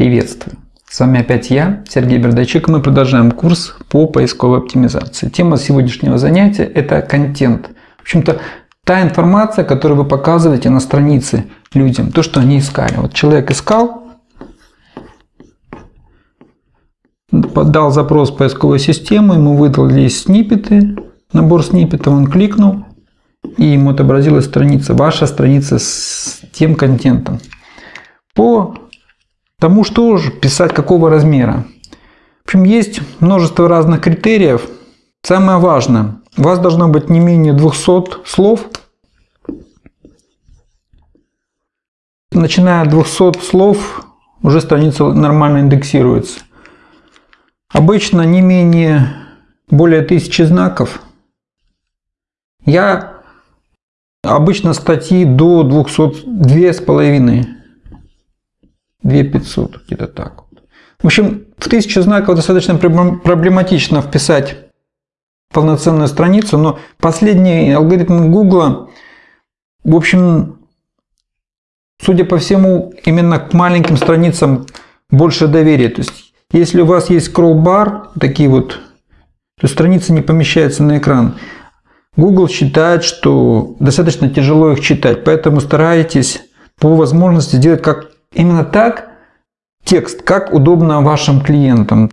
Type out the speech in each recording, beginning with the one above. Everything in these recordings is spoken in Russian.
Приветствую! С вами опять я, Сергей Бердачек, и мы продолжаем курс по поисковой оптимизации. Тема сегодняшнего занятия – это контент. В общем-то, та информация, которую вы показываете на странице людям, то, что они искали. Вот человек искал, подал запрос в поисковую систему, ему выдали сниппеты, набор сниппетов, он кликнул, и ему отобразилась страница, ваша страница с тем контентом. По тому, что же писать, какого размера. В общем, есть множество разных критериев. Самое важное, у вас должно быть не менее 200 слов. Начиная от 200 слов, уже страница нормально индексируется. Обычно не менее более тысячи знаков. Я обычно статьи до 200, две с половиной 2500, где-то так. В общем, в 1000 знаков достаточно проблематично вписать полноценную страницу, но последний алгоритм Google, в общем, судя по всему, именно к маленьким страницам больше доверия. То есть, если у вас есть скролл-бар, такие вот, то страница не помещается на экран. Google считает, что достаточно тяжело их читать, поэтому старайтесь по возможности сделать как Именно так текст, как удобно вашим клиентам,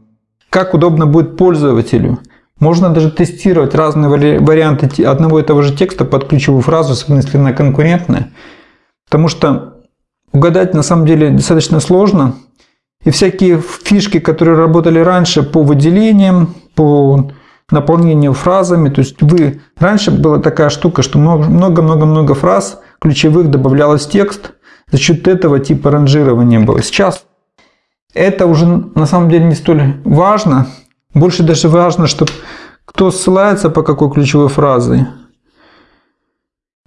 как удобно будет пользователю. Можно даже тестировать разные варианты одного и того же текста под ключевую фразу, особенно если она конкурентная. Потому что угадать на самом деле достаточно сложно. И всякие фишки, которые работали раньше по выделениям, по наполнению фразами. То есть вы раньше была такая штука, что много-много-много фраз ключевых добавлялось в текст – за счет этого типа ранжирования было. Сейчас это уже на самом деле не столь важно. Больше даже важно, чтобы кто ссылается по какой ключевой фразе.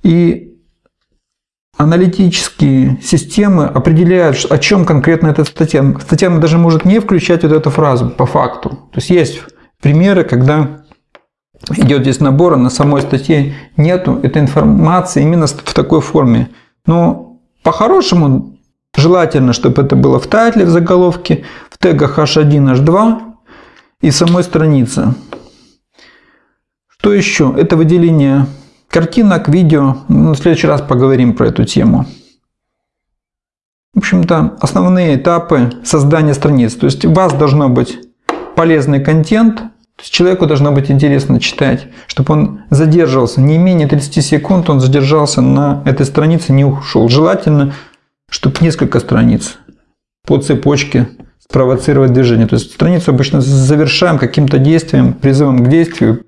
И аналитические системы определяют, о чем конкретно эта статья. Статья даже может не включать вот эту фразу по факту. То есть есть примеры, когда идет здесь набор, а на самой статье нету этой информации именно в такой форме. Но по-хорошему, желательно, чтобы это было в тайтле, в заголовке, в тегах h1, h2 и самой странице. Что еще? Это выделение картинок, видео. В следующий раз поговорим про эту тему. В общем-то, основные этапы создания страниц. То есть у вас должно быть полезный контент, то есть человеку должно быть интересно читать, чтобы он задерживался не менее 30 секунд, он задержался на этой странице, не ушел. Желательно, чтобы несколько страниц по цепочке спровоцировать движение. То есть страницу обычно завершаем каким-то действием, призывом к действию.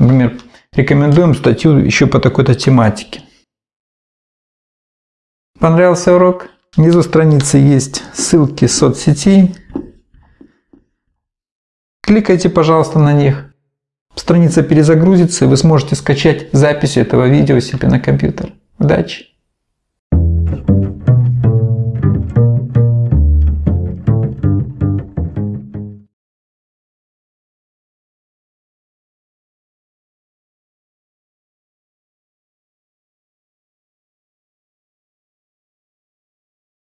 Например, рекомендуем статью еще по такой-то тематике. Понравился урок? Внизу страницы есть ссылки соцсетей. Кликайте, пожалуйста, на них. Страница перезагрузится, и вы сможете скачать запись этого видео себе на компьютер. Удачи!